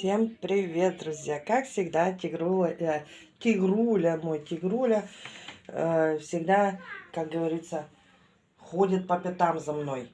Всем привет, друзья! Как всегда, Тигруля, э, Тигруля мой Тигруля, э, всегда, как говорится, ходит по пятам за мной.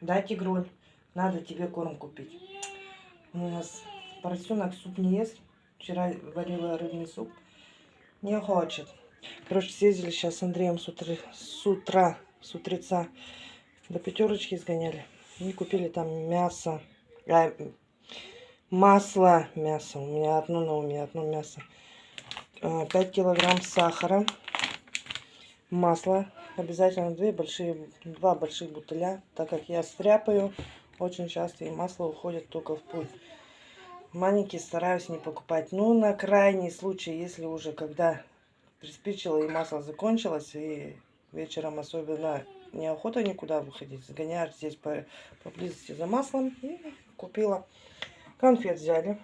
Да, Тигруль? Надо тебе корм купить. У нас поросенок суп не ест. Вчера варила рыбный суп. Не хочет. Короче, съездили сейчас с Андреем с утра, с утра, с утреца до пятерочки сгоняли. И купили там мясо. А, масло, мясо. У меня одно на уме, одно мясо. 5 а, килограмм сахара. Масло. Обязательно две большие, два больших бутыля. Так как я стряпаю очень часто и масло уходит только в путь. Маленькие стараюсь не покупать. Ну, на крайний случай, если уже когда приспичило и масло закончилось, и вечером особенно неохота никуда выходить. Загоняю здесь по, поблизости за маслом и купила. Конфет взяли.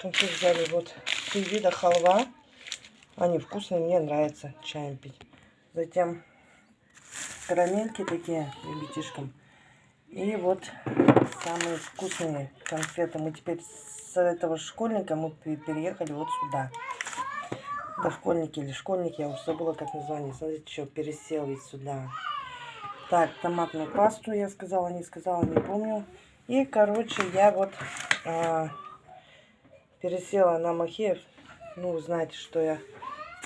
Конфет взяли вот три вида халва. Они вкусные, мне нравится чаем пить. Затем карамельки такие ребятишкам. И вот самые вкусные конфеты. Мы теперь с этого школьника мы переехали вот сюда дошкольники или школьники, я уже забыла, как название. Смотрите, что пересел ведь сюда. Так, томатную пасту я сказала, не сказала, не помню. И, короче, я вот а, пересела на Махеев. Ну, знаете, что я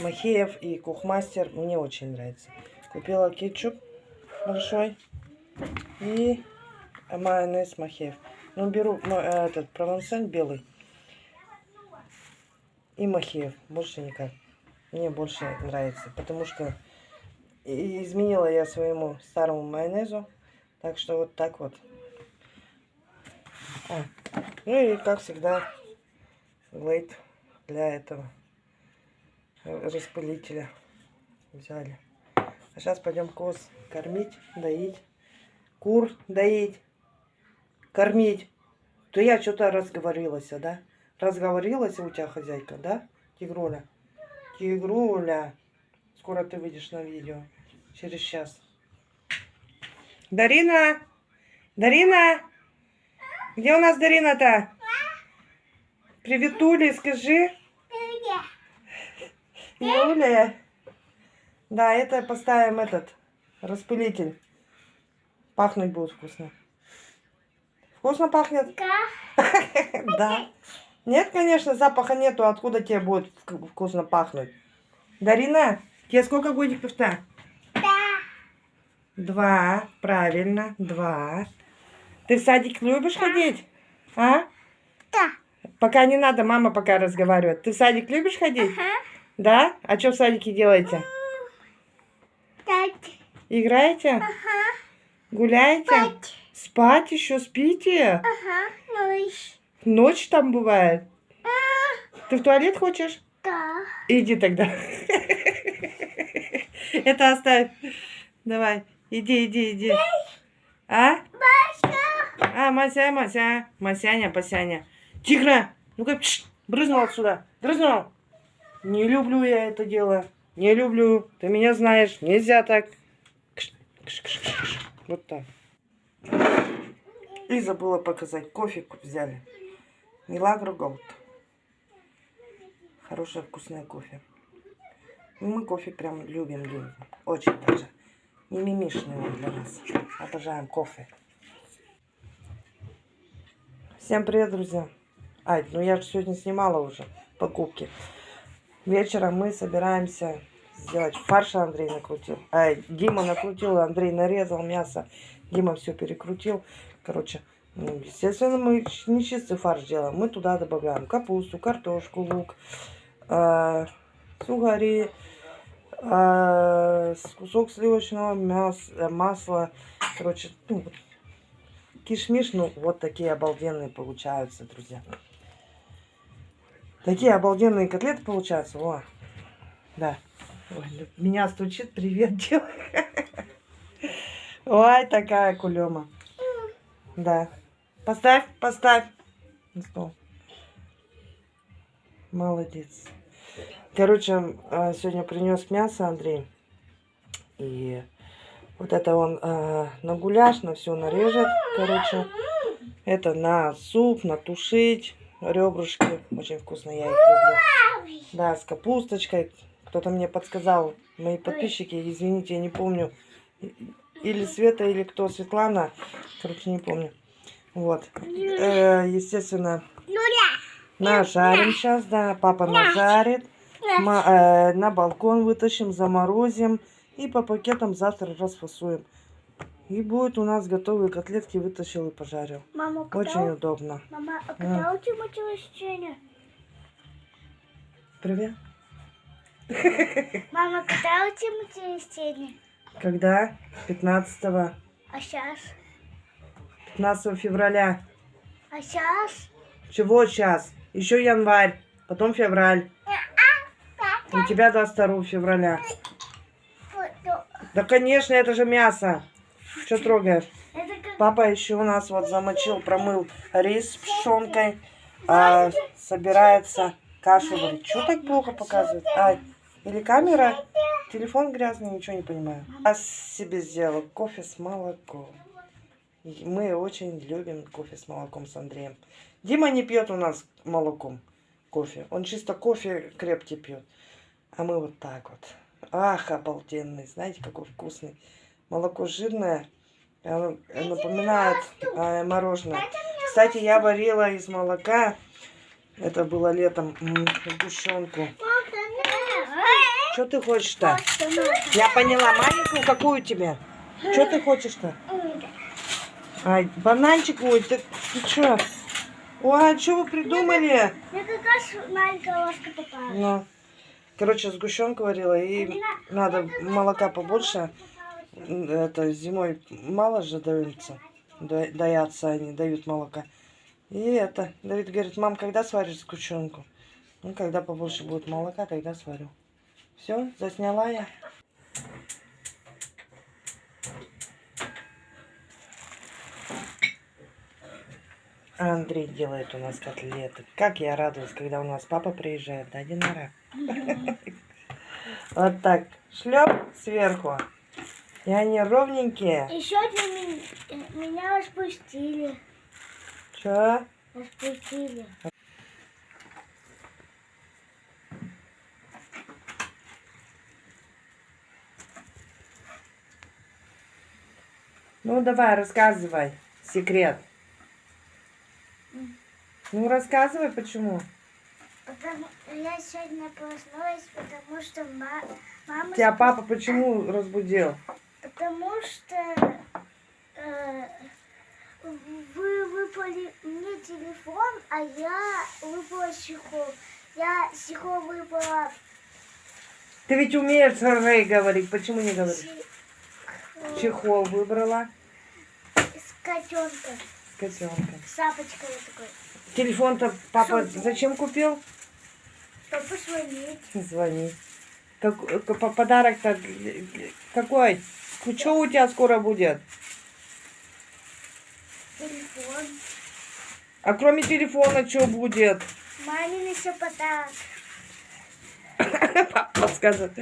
Махеев и Кухмастер мне очень нравится. Купила кетчуп большой и майонез Махеев. Ну, беру этот провансаль белый и Махеев. Больше никак мне больше нравится. Потому что изменила я своему старому майонезу. Так что вот так вот. А. Ну и как всегда глейт для этого распылителя взяли. А сейчас пойдем коз кормить, доить. Кур доить, кормить. То я что-то разговорилась, да? Разговорилась у тебя хозяйка, да, Тигроля? Тигруля. Скоро ты выйдешь на видео. Через час. Дарина! Дарина! Где у нас Дарина-то? Привет, Уля, скажи. Юля. Да, это поставим этот распылитель. Пахнуть будет вкусно. Вкусно пахнет? Да. Да. Нет, конечно, запаха нету. Откуда тебе будет вкусно пахнуть? Дарина, тебе сколько годиков-то? Да. Два. Правильно, два. Ты в садик любишь ходить? А? Да. Пока не надо, мама пока разговаривает. Ты в садик любишь ходить? Ага. Да? А что в садике делаете? Так. Играете? Ага. Гуляете? Спать. Спать еще спите? Ага. Ночь. Ночь там бывает? Ты в туалет хочешь? Да. Иди тогда. Это оставь. Давай. Иди, иди, иди. А? А, Мася, Мася. Масяня, Пасяня. Тигра! Ну-ка, брызнул отсюда. Брызнул. Не люблю я это дело. Не люблю. Ты меня знаешь. Нельзя так. Вот так. И забыла показать. Кофе взяли. Милагро Голд. Хорошее вкусное кофе. И мы кофе прям любим, любим. Очень даже. Не мимишный он для нас. Обожаем кофе. Всем привет, друзья. Ай, ну я же сегодня снимала уже покупки. Вечером мы собираемся сделать фарш. Андрей накрутил. Ай, Дима накрутил, Андрей нарезал мясо. Дима все перекрутил. Короче, ну, естественно, мы не чистый фарш делаем. Мы туда добавляем капусту, картошку, лук, э, сухари, э, кусок сливочного мяса, масла. Короче, ну, кишмиш, ну, вот такие обалденные получаются, друзья. Такие обалденные котлеты получаются. О, да. Ой, меня стучит, привет, делай. Ой, такая кулема. Да. Поставь, поставь. Стол. Молодец. Короче, а, сегодня принес мясо Андрей. И вот это он э, на гуляш, на все нарежет. Короче, Это на суп, натушить ребрышки. Очень вкусно, я их люблю. Да, с капусточкой. Кто-то мне подсказал, мои подписчики, извините, я не помню. Или Света, или кто, Светлана. Короче, не помню. Вот. Э, естественно, Нуля. нажарим сейчас, да. Папа нажарит. Ма- э, на балкон вытащим, заморозим. И по пакетам завтра расфасуем. И будет у нас готовые котлетки, вытащил и пожарил. Мама, когда, Очень удобно. мама, а когда у тебя день рождения? Привет. Мама, когда у тебя день рождения? Когда? 15 А сейчас? 15 февраля. А сейчас? Чего сейчас? Еще январь, потом февраль. У тебя 22 февраля. Да, конечно, это же мясо. Что трогаешь? Как... Папа еще у нас вот замочил, промыл рис с пшенкой. а, собирается кашу варить. Что так плохо показывает? Ай, или камера? Телефон грязный, ничего не понимаю. Я себе сделала кофе с молоком. Мы очень любим кофе с молоком с Андреем. Дима не пьет у нас молоком кофе. Он чисто кофе крепкий пьет. А мы вот так вот. Ах, обалденный. Знаете, какой вкусный. Молоко жирное. Оно напоминает э, мороженое. Кстати, я варила из молока. Это было летом. Сгущенку. Что ты хочешь-то? Я поняла. Маленькую какую тебе? Что ты хочешь-то? Ай, бананчик, ой, ты, ты что? Ой, а что вы придумали? Мне как раз маленькая ложка попалась. Ну, короче, сгущенку варила, и надо молока побольше. Это зимой мало же даются. Да- Даятся они, дают молока. И это, Давид говорит, мам, когда сваришь сгущенку? Ну, когда побольше будет молока, тогда сварю. Все, засняла я. Андрей делает у нас котлеты. Как я радуюсь, когда у нас папа приезжает, да, Динара? Вот так, шлеп сверху. И они ровненькие. Еще меня, э, меня распустили. Че? Распустили. Ну, давай, рассказывай. Секрет. Ну, рассказывай, почему. Потому я сегодня проснулась, потому что ма- мама... Тебя папа почему разбудил? Потому что э, вы выпали мне телефон, а я выпала чехол. Я чехол выпала Ты ведь умеешь Рэй говорить, почему не говоришь? чехол Чехол выбрала с котенком, с котенком. с шапочкой вот такой. Телефон-то папа зачем купил? Чтобы позвонить. Звони. Как, по- подарок-то какой? Что у тебя скоро будет? Телефон. А кроме телефона что будет? Мамин еще подарок. Папа скажет.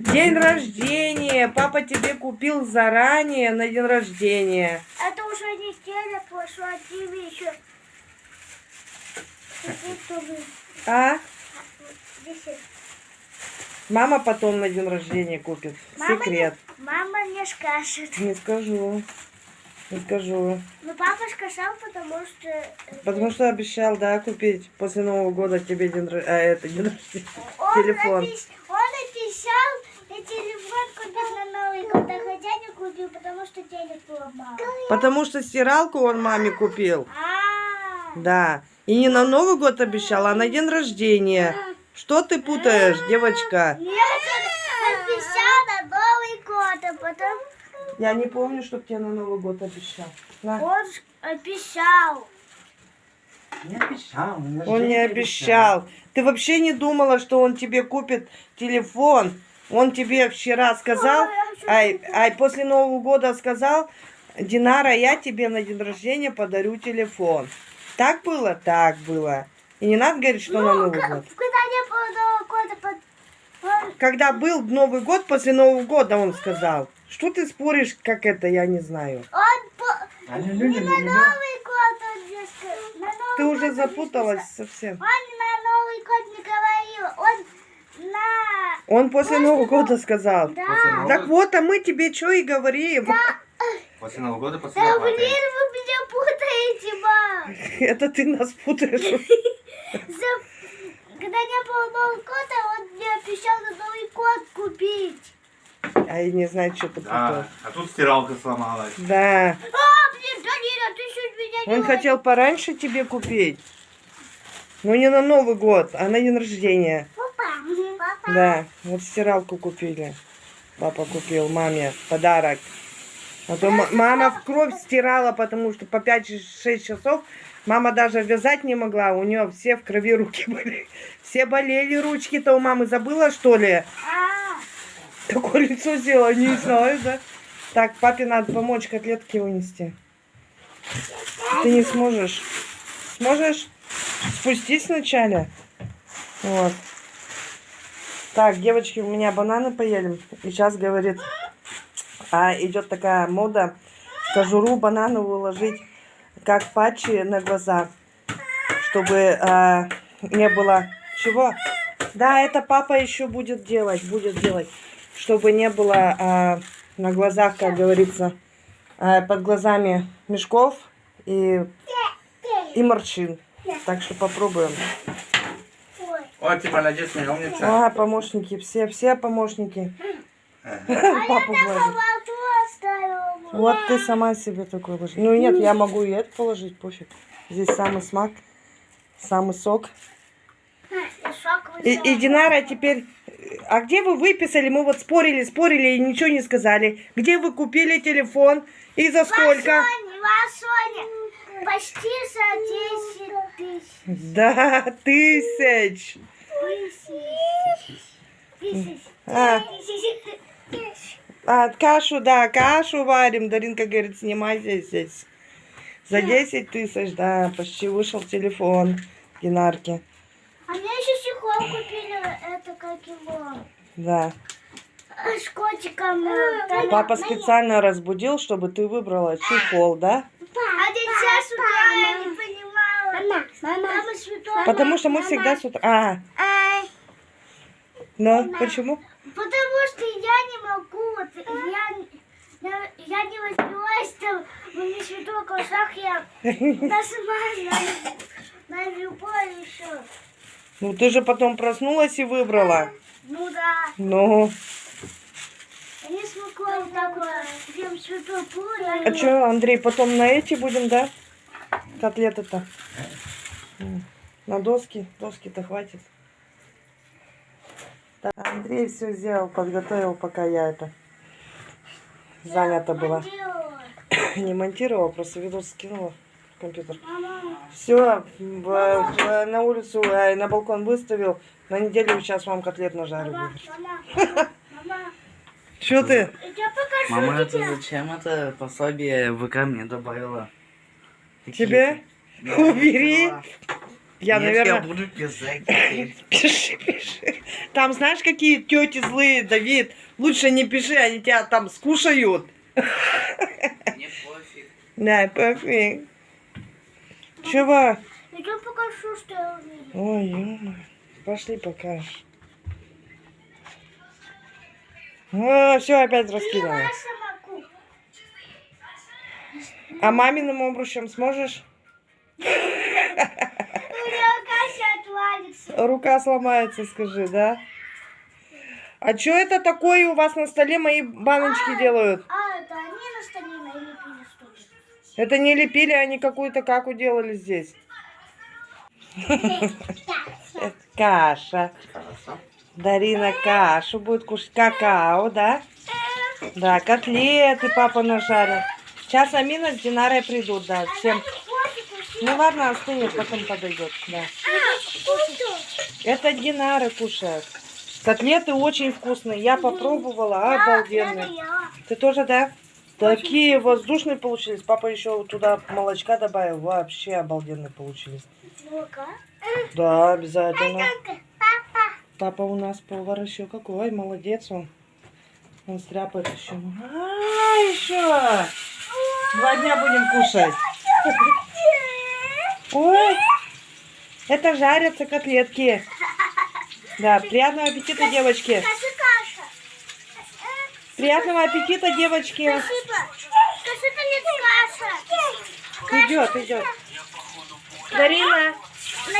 День рождения. Папа тебе купил заранее на день рождения. Это уже неделя прошла, а тебе еще... А? Мама потом на день рождения купит. Мама Секрет. Мама не скажет. Не скажу. Не скажу. Но папа сказал, потому что... э, Потому что обещал, да, купить после Нового года тебе день, а, это, день рождения. Он, телефон. напис- он написал, и телефон купил на Новый год, а хотя не купил, потому что денег было мало. Потому что стиралку он маме купил. А, Да. И не на Новый год обещал, а на день рождения. Что ты путаешь, девочка? Написал на Новый год, а потом Я не помню, что тебе на Новый год обещал. На. он обещал. Не обещал. Он не рождение обещал. Ты вообще не думала, что он тебе купит телефон? Он тебе вчера сказал, ай, ай, после Нового года сказал, Динара, я тебе на день рождения подарю телефон. Так было? Так было. И не надо говорить, что на Новый год. Когда не было Нового года, под- Когда был Новый год, после Нового года он сказал. Что ты споришь, как это, я не знаю. Он, по- Аллилуйя, На Новый год он мне сказал. Новый Ты год уже запуталась сказал. совсем. Он на Новый год не говорил. Он на... Он после Нового года сказал. Да. После Так вот, а мы тебе что и говорим. После Нового года, после Да блин, вы меня путаете, мам. Это ты нас путаешь. Когда не было Нового года, он мне обещал на Новый год купить. А я не знаю, что ты Да, а тут стиралка сломалась. Да. А, блин, Данила, ты чуть меня не Он хотел пораньше тебе купить. Но не на Новый год, а на день рождения. Папа, папа. Да, вот стиралку купили. Папа купил маме подарок. А то ма- мама в кровь стирала, потому что по 5-6 часов мама даже вязать не могла. У нее все в крови руки были. Все болели ручки-то у мамы. Забыла, что ли? Такое лицо сделала, не знаю, да? Так, папе надо помочь котлетки вынести. Ты не сможешь. Сможешь? Спустись вначале. Вот. Так, девочки, у меня бананы поели. И сейчас говорит, а идет такая мода кожуру банановую ложить как патчи на глаза, чтобы а, не было чего. Да, это папа еще будет делать, будет делать, чтобы не было а, на глазах, как говорится, а, под глазами мешков и, и морщин. Так что попробуем. О, ты молодец, моя умница. А, помощники, все, все помощники. Папу гладит. Вот ты сама себе такой ложи. Ну нет, я могу и это положить, пофиг. Здесь самый смак, самый сок. И, и Динара теперь... А где вы выписали? Мы вот спорили, спорили и ничего не сказали. Где вы купили телефон и за сколько? Васоня, почти за 10 тысяч. Да, тысяч. Тысяч. Тысяч. а, кашу, да, кашу варим. Даринка говорит, снимайте здесь. За 10 тысяч, да, почти вышел телефон Динарки. А мне еще чехол купили, это как его, Да. с котиком. э, там- Папа специально разбудил, чтобы ты выбрала чехол, да? А сейчас с утра я не понимала. Мама, мама. Потому что мы всегда с утра... А, Ай, ну, почему? Потому что я не могу, вот, я, я, я не возьмусь там, в не святой глазах, я нажимаю на, на любой еще. Ну, ты же потом проснулась и выбрала. Ну да, Ну, я не смогла вот так вот, прям святой пуля. а что, Андрей, потом на эти будем, да? Котлеты-то. На доски. Доски-то хватит. Андрей все сделал, подготовил, пока я это занята была. Не монтировала, просто видос скинула в компьютер. Все, на улицу, э, на балкон выставил. На неделю сейчас вам котлет нажарю. мама, мама, мама, Что ты? Мама, это зачем это пособие ВК мне добавила? Тебе? Убери. Я, Нет, наверное... я буду писать. Пиши, пиши. Там знаешь, какие тети злые, Давид? Лучше не пиши, они тебя там скушают. Мне пофиг. Да, пофиг. Чего? Я покажу, что я увидела. Ой, ё Пошли покажешь. О, все опять сама А маминым обручем сможешь? У меня Кася отвалится. Рука сломается, скажи, да? А что это такое у вас на столе мои баночки делают? А, это они на столе налепили что-то. Это не лепили, они какую-то каку делали здесь. Это каша. Дарина кашу будет кушать. Какао, да? Да, котлеты папа нажарил. Сейчас Амина с Динарой придут, да. Всем. Ну ладно, остынет, потом подойдет, да. Это Динара кушает. Котлеты очень вкусные. Я попробовала, обалденные. Ты тоже, да? Такие воздушные получились. Папа еще туда молочка добавил. Вообще обалденные получились. Ну-ка. Да, обязательно. Папа. Папа у нас повар еще какой, молодец он. Он стряпает еще. А, еще. Два дня будем кушать. Ой, это жарятся котлетки. Да, приятного аппетита, девочки. Каша, каша. Приятного аппетита, девочки. Спасибо. Каша, это не каша. Идет, идет. Дарина,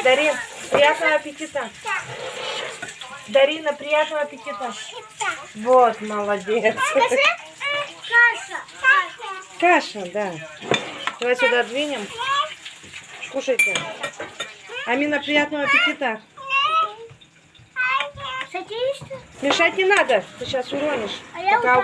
Дарин, приятного аппетита. Дарина, приятного аппетита. Вот, молодец. Каша. Каша, да. Давай сюда двинем. Кушайте. Амина, приятного аппетита. Мешать не надо, ты сейчас уронишь. А я Пока.